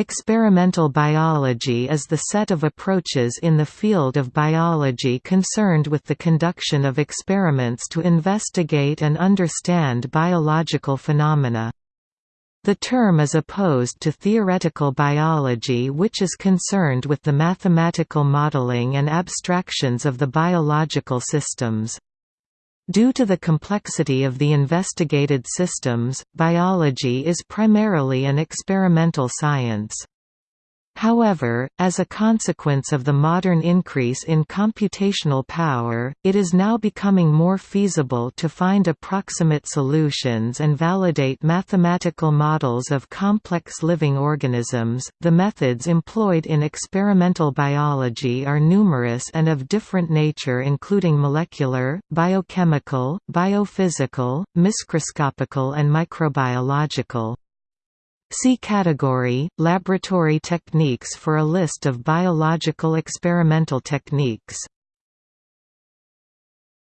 Experimental biology is the set of approaches in the field of biology concerned with the conduction of experiments to investigate and understand biological phenomena. The term is opposed to theoretical biology which is concerned with the mathematical modeling and abstractions of the biological systems. Due to the complexity of the investigated systems, biology is primarily an experimental science. However, as a consequence of the modern increase in computational power, it is now becoming more feasible to find approximate solutions and validate mathematical models of complex living organisms. The methods employed in experimental biology are numerous and of different nature, including molecular, biochemical, biophysical, microscopical, and microbiological. See category, laboratory techniques for a list of biological experimental techniques.